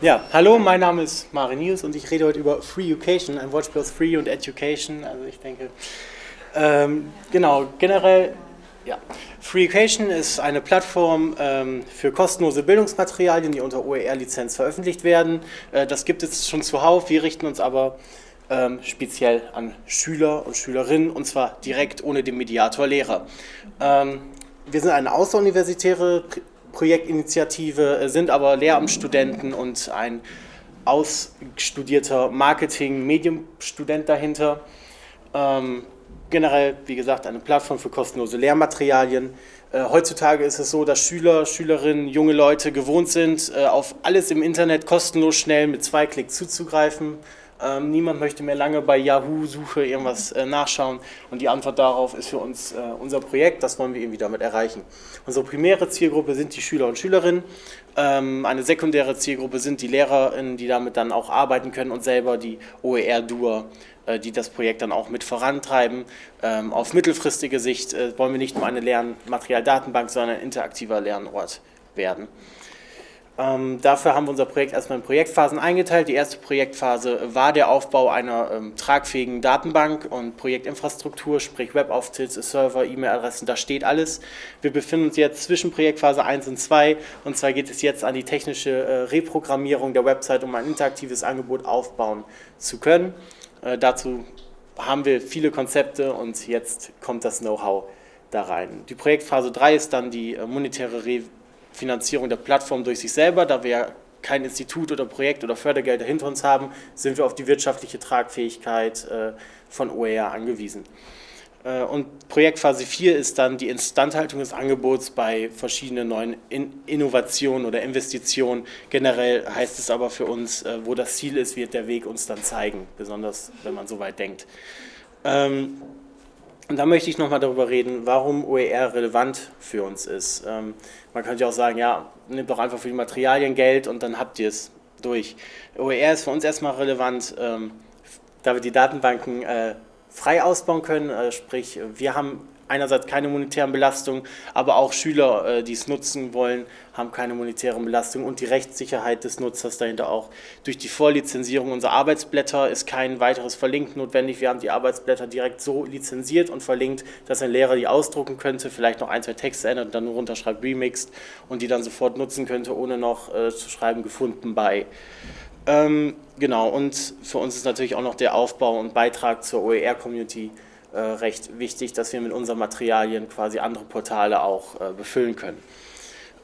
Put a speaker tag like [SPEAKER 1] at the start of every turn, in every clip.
[SPEAKER 1] Ja, hallo, mein Name ist Marinius und ich rede heute über Free Education, ein Wortspiel aus Free und Education. Also ich denke, ähm, genau, generell, ja, Free Education ist eine Plattform ähm, für kostenlose Bildungsmaterialien, die unter OER-Lizenz veröffentlicht werden. Äh, das gibt es schon zuhauf, wir richten uns aber ähm, speziell an Schüler und Schülerinnen und zwar direkt ohne den Mediator Lehrer. Ähm, wir sind eine außeruniversitäre Projektinitiative, äh, sind aber Lehramtsstudenten und ein ausstudierter Marketing-Medienstudent dahinter. Ähm, generell, wie gesagt, eine Plattform für kostenlose Lehrmaterialien. Äh, heutzutage ist es so, dass Schüler, Schülerinnen, junge Leute gewohnt sind, äh, auf alles im Internet kostenlos schnell mit zwei Klicks zuzugreifen. Ähm, niemand möchte mehr lange bei Yahoo-Suche irgendwas äh, nachschauen und die Antwort darauf ist für uns äh, unser Projekt, das wollen wir irgendwie damit erreichen. Unsere primäre Zielgruppe sind die Schüler und Schülerinnen, ähm, eine sekundäre Zielgruppe sind die Lehrerinnen, die damit dann auch arbeiten können und selber die OER-Duer, äh, die das Projekt dann auch mit vorantreiben. Ähm, auf mittelfristige Sicht äh, wollen wir nicht nur eine Lernmaterialdatenbank, sondern ein interaktiver Lernort werden. Ähm, dafür haben wir unser Projekt erstmal in Projektphasen eingeteilt. Die erste Projektphase war der Aufbau einer ähm, tragfähigen Datenbank und Projektinfrastruktur, sprich Webauftritt, Server, E-Mail-Adressen, da steht alles. Wir befinden uns jetzt zwischen Projektphase 1 und 2 und zwar geht es jetzt an die technische äh, Reprogrammierung der Website, um ein interaktives Angebot aufbauen zu können. Äh, dazu haben wir viele Konzepte und jetzt kommt das Know-how da rein. Die Projektphase 3 ist dann die äh, monetäre Re Finanzierung der Plattform durch sich selber, da wir kein Institut oder Projekt oder Fördergelder hinter uns haben, sind wir auf die wirtschaftliche Tragfähigkeit äh, von OER angewiesen. Äh, und Projektphase 4 ist dann die Instandhaltung des Angebots bei verschiedenen neuen Innovationen oder Investitionen. Generell heißt es aber für uns, äh, wo das Ziel ist, wird der Weg uns dann zeigen, besonders wenn man so weit denkt. Ähm, und da möchte ich nochmal darüber reden, warum OER relevant für uns ist. Ähm, man könnte ja auch sagen, ja, nehmt doch einfach für die Materialien Geld und dann habt ihr es durch. OER ist für uns erstmal relevant, ähm, da wir die Datenbanken äh, frei ausbauen können, äh, sprich wir haben einerseits keine monetären Belastungen, aber auch Schüler, äh, die es nutzen wollen, haben keine monetären Belastungen und die Rechtssicherheit des Nutzers dahinter auch. Durch die Vorlizenzierung unserer Arbeitsblätter ist kein weiteres Verlinken notwendig. Wir haben die Arbeitsblätter direkt so lizenziert und verlinkt, dass ein Lehrer die ausdrucken könnte, vielleicht noch ein, zwei Texte ändert und dann nur runterschreibt Remixed und die dann sofort nutzen könnte, ohne noch äh, zu schreiben gefunden bei. Ähm, genau, und für uns ist natürlich auch noch der Aufbau und Beitrag zur OER-Community recht wichtig, dass wir mit unseren Materialien quasi andere Portale auch äh, befüllen können.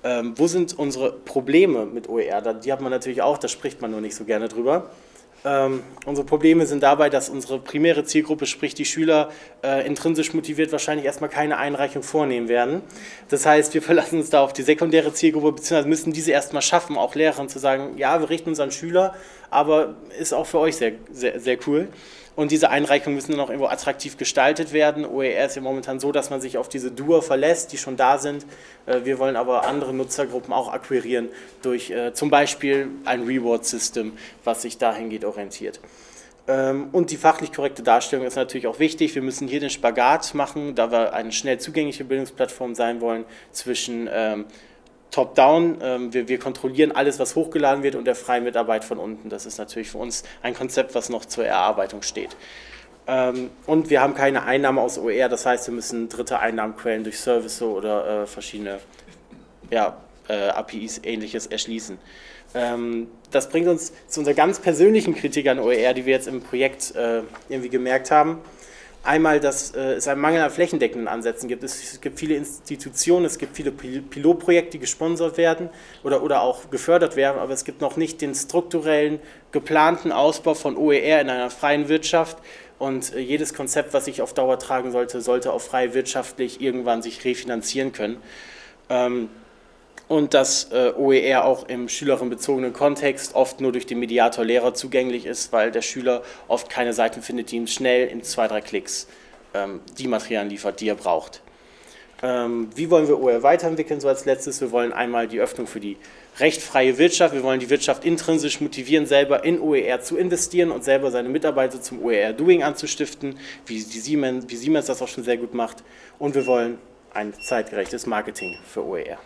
[SPEAKER 1] Ähm, wo sind unsere Probleme mit OER? Die hat man natürlich auch, da spricht man nur nicht so gerne drüber. Ähm, unsere Probleme sind dabei, dass unsere primäre Zielgruppe, sprich die Schüler, äh, intrinsisch motiviert wahrscheinlich erstmal keine Einreichung vornehmen werden. Das heißt, wir verlassen uns da auf die sekundäre Zielgruppe, beziehungsweise müssen diese erstmal schaffen, auch Lehrern zu sagen, ja, wir richten uns an Schüler, aber ist auch für euch sehr, sehr, sehr cool. Und diese Einreichungen müssen dann auch irgendwo attraktiv gestaltet werden. OER ist ja momentan so, dass man sich auf diese Duer verlässt, die schon da sind. Äh, wir wollen aber andere Nutzergruppen auch akquirieren durch äh, zum Beispiel ein Reward-System, was sich dahingehend orientiert. Ähm, und die fachlich korrekte Darstellung ist natürlich auch wichtig. Wir müssen hier den Spagat machen, da wir eine schnell zugängliche Bildungsplattform sein wollen, zwischen ähm, top-down. Ähm, wir, wir, kontrollieren alles, was hochgeladen wird und der freien Mitarbeit von unten. Das ist natürlich für uns ein Konzept, was noch zur Erarbeitung steht. Ähm, und wir haben keine Einnahmen aus OER, das heißt, wir müssen dritte Einnahmenquellen durch Service oder äh, verschiedene ja, äh, APIs ähnliches erschließen. Ähm, das bringt uns zu unserer ganz persönlichen Kritik an OER, die wir jetzt im Projekt äh, irgendwie gemerkt haben. Einmal, dass äh, es einen Mangel an flächendeckenden Ansätzen gibt. Es gibt viele Institutionen, es gibt viele Pilotprojekte, die gesponsert werden oder, oder auch gefördert werden, aber es gibt noch nicht den strukturellen, geplanten Ausbau von OER in einer freien Wirtschaft und äh, jedes Konzept, was sich auf Dauer tragen sollte, sollte auch frei wirtschaftlich irgendwann sich refinanzieren können. Und dass äh, OER auch im schülerinnenbezogenen Kontext oft nur durch den Mediator Lehrer zugänglich ist, weil der Schüler oft keine Seiten findet, die ihm schnell in zwei, drei Klicks ähm, die Materialien liefert, die er braucht. Ähm, wie wollen wir OER weiterentwickeln, so als letztes? Wir wollen einmal die Öffnung für die rechtfreie Wirtschaft, wir wollen die Wirtschaft intrinsisch motivieren, selber in OER zu investieren und selber seine Mitarbeiter zum OER-Doing anzustiften, wie, Siemens, wie Siemens das auch schon sehr gut macht. Und wir wollen ein zeitgerechtes Marketing für OER.